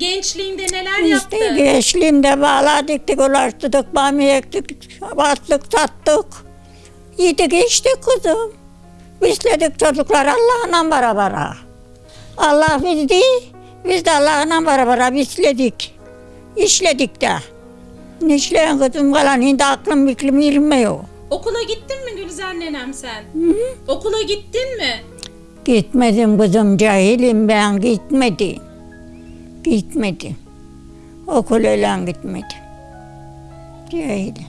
gençliğinde neler İşte yaptın? gençliğimde bağla diktik, ulaştırdık, bamya ektik, bastık, sattık. Yedik içtik kızım. Besledik çocuklar Allah'la beraber. Allah bizdi, biz de Allah'la beraber besledik. İşledik de. İşleyen kızım kalan şimdi aklım miklim yirmiyor. Okula gittin mi Gülizar nenem sen? Okula gittin mi? Gitmedim kızım cahilim ben gitmedim. Gitmedim. Okul öyle gitmedim. Cahilim.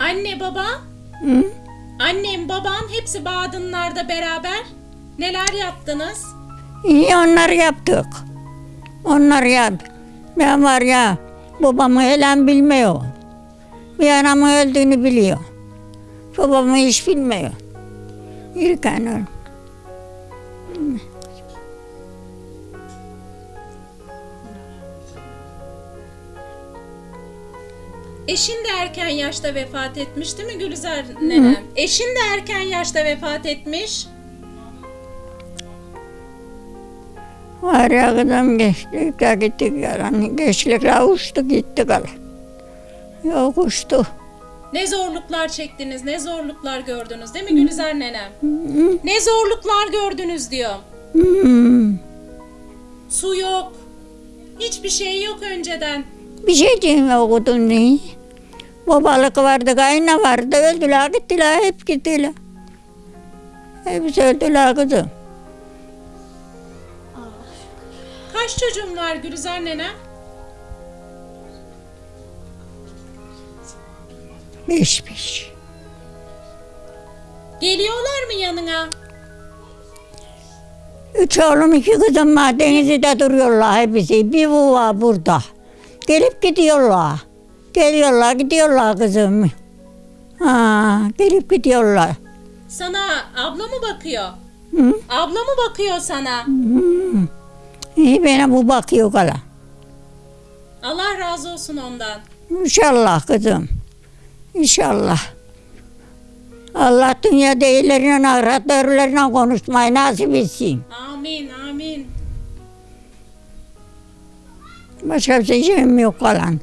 Anne baba, Hı? annem babam hepsi Badınlar'da beraber. Neler yaptınız? İyi onlar yaptık. Onlar yap. Ben var ya babamı helen bilmiyor. Bir anamın öldüğünü biliyor. Babamı hiç bilmiyor. İrken öl. Eşin de erken yaşta vefat etmiş değil mi Gülizar nenem? Eşin de erken yaşta vefat etmiş. Var ya kızım geçtik ya gittik yalan. Geçlikle uçtu gitti kalan. Yok uçtu. Ne zorluklar çektiniz, ne zorluklar gördünüz değil mi Gülizar nenem? Ne zorluklar gördünüz diyor. Su yok. Hiçbir şey yok önceden. Bir şey diyeyim okudun ne? Babalık vardı, kayna vardı. Öldüler gittiler, hep gittiler. Hepsi öldüler kızım. Kaç çocuğun var Gülizar nenem? Beş beş. Geliyorlar mı yanına? Üç oğlum iki kızım var. Denizli'de duruyorlar hepsi. Bir bu var burada. Gelip gidiyorlar. Geliyorlar gidiyorlar kızım. Ha, gelip gidiyorlar. Sana abla mı bakıyor? Hı? Abla mı bakıyor sana? Hmm. İyi bana bu bakıyor kala. Allah razı olsun ondan. İnşallah kızım. İnşallah. Allah dünya değillerine, ahiretlerine konuşmayı nasip etsin. Amin, Başka bir şeyim yok kalan.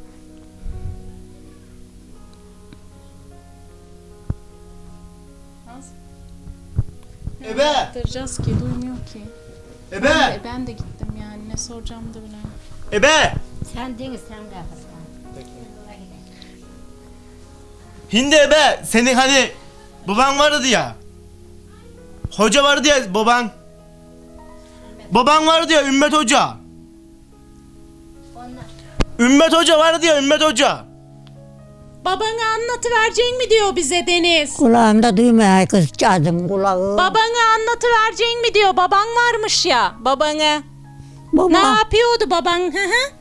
Ebe! Yaptıracağız ki duymuyor ki. Ebe! E ben de gittim yani ne soracağım da bilemem. Ebe! Sen değil sen de. Hindi ebe! Senin hani baban vardı ya. Hoca vardı ya baban. Baban vardı ya Ümmet Hoca. Ümmet Hoca vardı ya Ümmet Hoca. Babana anlatıverecek mi diyor bize Deniz? Kulağımda duymaya kızcağızım kulağı. Babana anlatıverecek mi diyor. Baban varmış ya babana. Baba, Ne yapıyordu baban? Hı hı.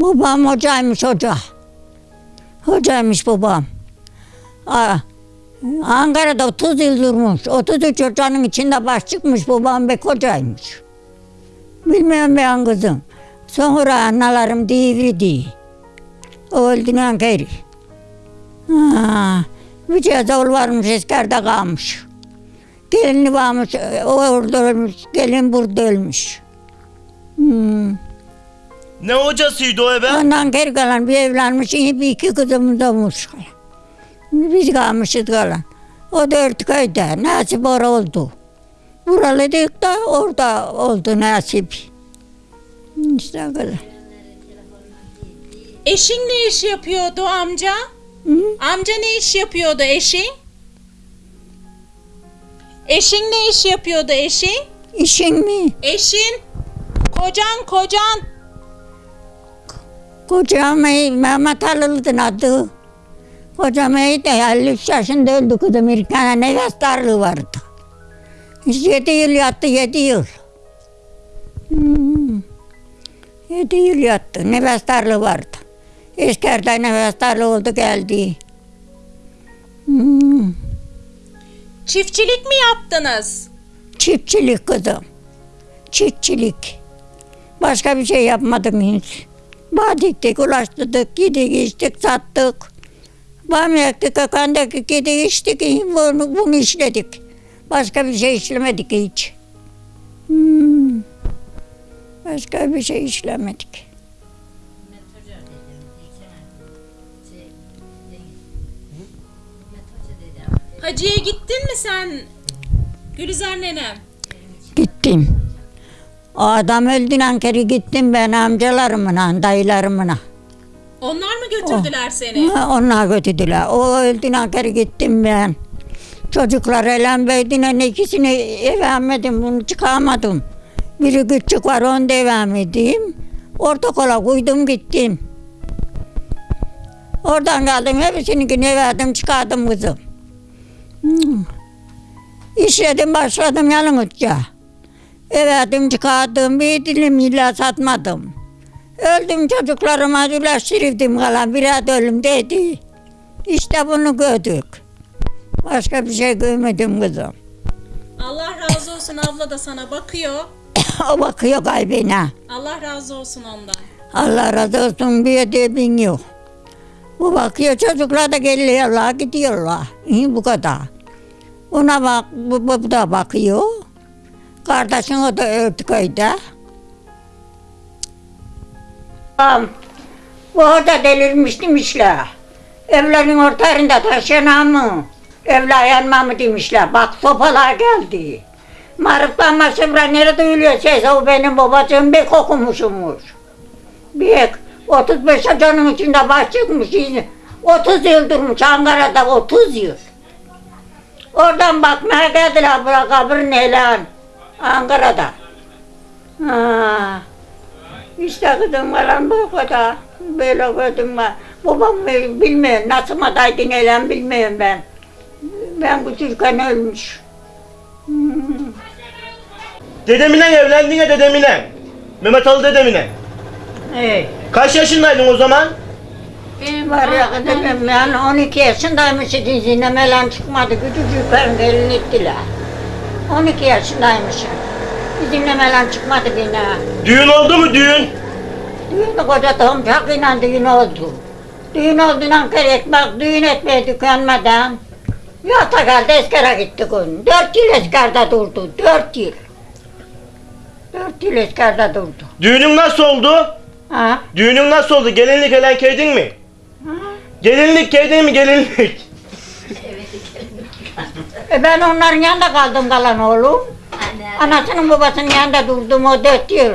babam hocaymış hoca. Hocaymış babam. Aa, Ankara'da 30 yıl durmuş. 33 hocanın içinde baş çıkmış babam bek hocaymış. Bilmiyorum ben kızım. Sonra analarım devirdi. O öldüğünden geri. Bir oğul varmış eskerde kalmış. Gelini varmış, o orada ölmüş, gelin burada ölmüş. Hmm. Ne hocasıydı o ebe? Ondan geri kalan bir evlenmiş, iyi bir iki kızımız olmuş. Biz kalmışız kalan. O dört köyde nasip orada oldu. Buralıydık da orada oldu nasip. İşte o kadar. Eşin ne iş yapıyordu amca? Hı? Amca ne iş yapıyordu eşin? Eşin ne iş yapıyordu eşin? İşin mi? Eşin. Kocan kocan. Kocam iyi, Mehmet Ali'nin adı. Kocam iyi de 53 yaşında öldü kızım. Bir tane nefes darlığı vardı. Yedi yıl yattı, yedi yıl. Hmm. Yedi yıl yattı, nefes darlığı vardı. İskerde nefes darlığı oldu geldi. Hmm. Çiftçilik mi yaptınız? Çiftçilik kızım. Çiftçilik. Başka bir şey yapmadım hiç. Bağ diktik, ulaştırdık, yedik, içtik, sattık. Bam yaktık, kakandaki yedik, içtik, bunu, bunu işledik. Başka bir şey işlemedik hiç. Hmm. Başka bir şey işlemedik. Hacı'ya gittin mi sen Gülizar nenem? Gittim. O adam öldüğünden kere gittim ben amcalarımla, dayılarımla. Onlar mı götürdüler seni? Ha, Onlar götürdüler. O öldüğünden kere gittim ben. Çocuklar elen beydinen ikisini eve almadım, bunu çıkamadım. Biri küçük var, onu eve almadım. Ortakola koydum gittim. Oradan geldim, hepsini eve aldım, çıkardım kızım. Hmm. İşledim, başladım yalnızca. Eve aldım, çıkardım, bir dilim illa satmadım. Öldüm çocuklarıma ulaştırdım kalan biraz ölüm dedi. İşte bunu gördük. Başka bir şey görmedim kızım. Allah razı olsun abla da sana bakıyor. o bakıyor kalbine. Allah razı olsun ondan. Allah razı olsun bir de bin yok. Bu bakıyor çocuklar da geliyorlar gidiyorlar. İyi bu kadar. Ona bak bu, bu da bakıyor. Kardeşin o da öldü köyde. Tamam. Bu da delirmiş demişler. Evlerin ortalarında taşınan mı? Evler yanma mı demişler. Bak sopalar geldi. Marıklanma şıbra nerede duyuluyor ses? O benim babacığım bir okumuşumuş. Bir 35 canın içinde baş çıkmış. 30 yıl durmuş Ankara'da 30 yıl. Oradan bakmaya geldiler bırak kabrin elan. Ankara'da. Ha. İşte kızım falan bu kadar. Böyle gördüm ben. Babam bilmiyor. Nasıl madaydın elan bilmiyorum ben. Ben küçükken ölmüş. Dedemine evlendin ya dedemine. Mehmet Ali dedemine. Evet. Kaç yaşındaydın o zaman? Benim var ya kızım ben 12 yaşındaymışım izinemeyle çıkmadı. Küçücük gelin ettiler. 12 yaşındaymışım. İzinemeyle çıkmadı beni. Düğün oldu mu düğün? Düğün de koca tomçakıyla düğün oldu. Düğün olduğundan kere ekmek düğün etmeye tükenmeden yata geldi eskere gitti gün. Dört yıl eskerde durdu. Dört yıl. Dört yıl eskerde durdu. Düğünün nasıl oldu? Ha? Düğünün nasıl oldu? Gelinlik elen keydin mi? Gelinlik keydin mi gelinlik? E ben onların yanında kaldım kalan oğlum. Anasının babasının yanında durdum o dört yıl.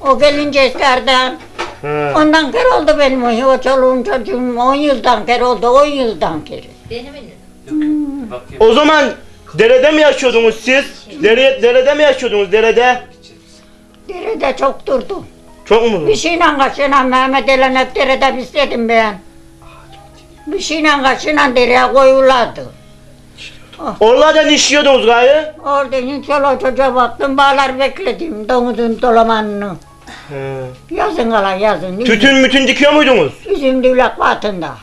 O gelince eskerden. Ha. Ondan kere oldu benim o, o çoluğum çocuğum on yıldan kere oldu, on yıldan kere. O zaman derede mi yaşıyordunuz siz? Dere, derede mi yaşıyordunuz derede? Derede çok durdum. Çok mu? Bir şeyle kaçıyla Mehmet Elen hep derede istedim ben. Bir şeyle kaçıyla dereye koyulardı. Oralardan işliyordunuz gayı. Orada hiç çoluğa çocuğa baktım, bağlar bekledim domuzun dolamanını. Ha. Yazın kalan yazın. Tütün mütün dikiyor muydunuz? Üzüm düğlek batında.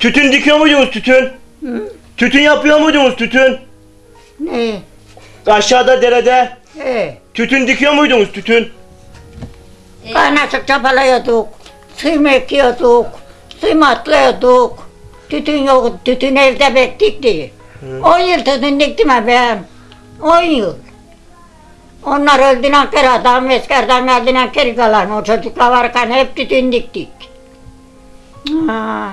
Tütün dikiyor muydunuz tütün? Tütün yapıyor muydunuz tütün? Ne? Aşağıda derede He. Tütün dikiyor muydunuz tütün? Kaynaşık çapalıyorduk, suyum ekiyorduk, suyum atlıyorduk. Tütün yok, tütün evde bektikti. On yıl tütün diktim ben. On yıl. Onlar öldüğünden kere adam eskerden geldiğinden kere kalan o çocuklar varken hep tütün diktik. Ha.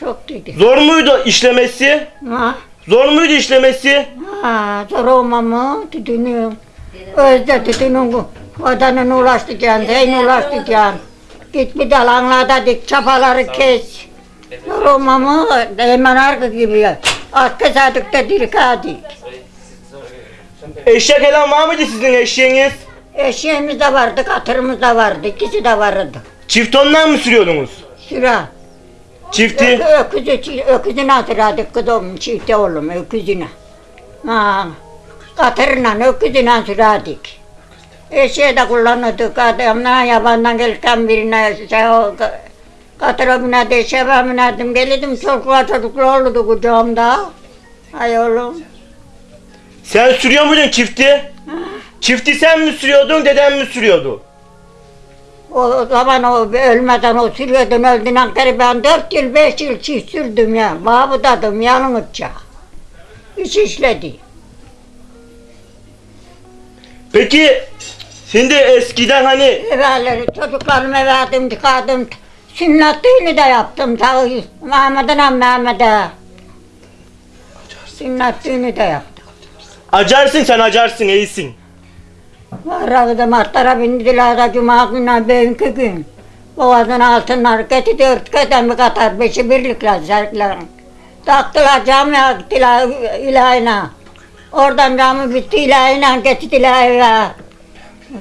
Çok diktik. Zor muydu işlemesi? Ha. Zor muydu işlemesi? Ha, zor olmamı tütünü. Özde tütünün vatanını ulaştıracaksın, zeyni ulaştıracaksın. Git bir dalanlarda dik, çapaları kes. Zor olmamı hemen arka gibi. Arka sadıkta dirikadik. Eşek elen var mıydı sizin eşeğiniz? Eşeğimiz de vardı, katırımız da vardı, ikisi de vardı. Çift ondan mı sürüyordunuz? Sıra. Çifti. Ö- öküzü, öküzüne hatırladık kızım, çifte oğlum, öküzüne. Ha, katırla öküzüne sürerdik. Eşeği de kullanırdık adamla yabandan gelirken birine şey o ka- katıra binerdi, eşeğe ben binerdim. Gelirdim çocuklar çocuklar olurdu kucağımda. Ay oğlum. Sen sürüyor muydun çifti? Çifti sen mi sürüyordun, deden mi sürüyordu? O, zaman o ölmeden o sürüyordun öldüğünden beri ben dört yıl beş yıl çift sürdüm ya. Mahmutadım yanımızca. İş işledi. Peki şimdi eskiden hani Evvelleri çocuklarımı verdim, çıkardım. Sünnet düğünü de yaptım. Ta Mehmet'e Mehmet'e. Sünnet düğünü de yaptım. acarsın sen acarsın iyisin. Vardı martlara bindiler de cuma günü bugünkü gün. Boğazın altınlar getirdi dört kademi katar beşi birlikler zerklerin. Taktılar camiye gittiler ilahına. Oradan cami bitti ilahına getirdiler eve.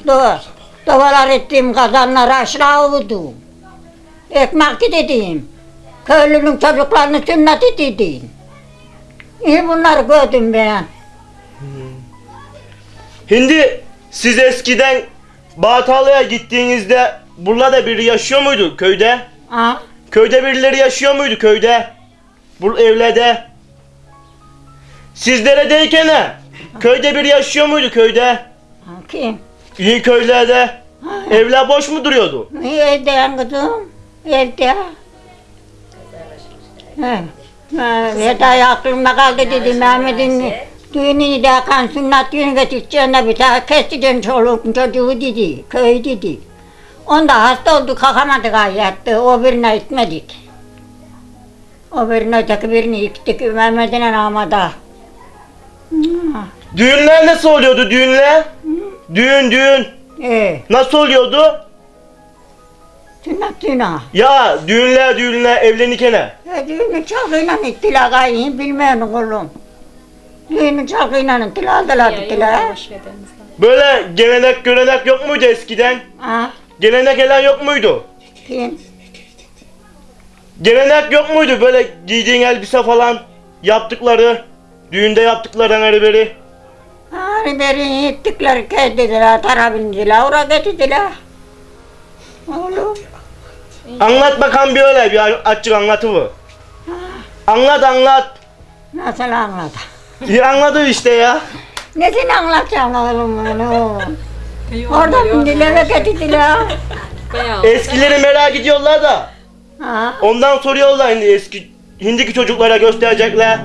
Do Dovalar ettiğim kazanları aşağı vurdum. Ekmek dedim. Köylünün çocuklarını sünnet dedim. İyi bunları gördüm ben. Şimdi siz eskiden Bağatalı'ya gittiğinizde burada biri yaşıyor muydu köyde? Ha? Köyde birileri yaşıyor muydu köyde? Bu evlerde. Sizleredeyken he, köyde biri yaşıyor muydu köyde? Ha, Kim? İyi köylerde. Evler boş mu duruyordu? Evde kızım, evde. He. Veda aklımda kaldı dedi Mehmet'in düğünü de kan sünnet düğünü getireceğine bir daha keseceksin çoluğun çocuğu dedi, köy dedi. Onda hasta oldu kalkamadık yattı, o birine gitmedik. O birine öteki birini gittik Mehmet'in anamada. Düğünler nasıl oluyordu düğünler? Düğün düğün Ee, nasıl oluyordu? sünnet düğünü. Ya düğünler düğünler evlenirken he. Ya düğünü çalgıyla ittiler gayet bilmiyorum oğlum. Düğünü çalgıyla ittiler aldılar gittiler. Böyle gelenek görenek yok muydu eskiden? Ha? Gelenek gelen yok muydu? Kim? Gelenek yok muydu böyle giydiğin elbise falan yaptıkları? Düğünde yaptıkları hani beri. Hani beri gittikler kezdiler, tara bindiler, oraya getirdiler. Oğlum. Anlat bakalım bir öyle bir açık anlatıvı. Anlat anlat. Nasıl anlat? İyi anladı işte ya. Nesini anlatacağım oğlum onu? Orada bindiler ve getirdiler. Eskileri merak ediyorlar da. Ha? Ondan soruyorlar şimdi eski Hindiki çocuklara gösterecekler.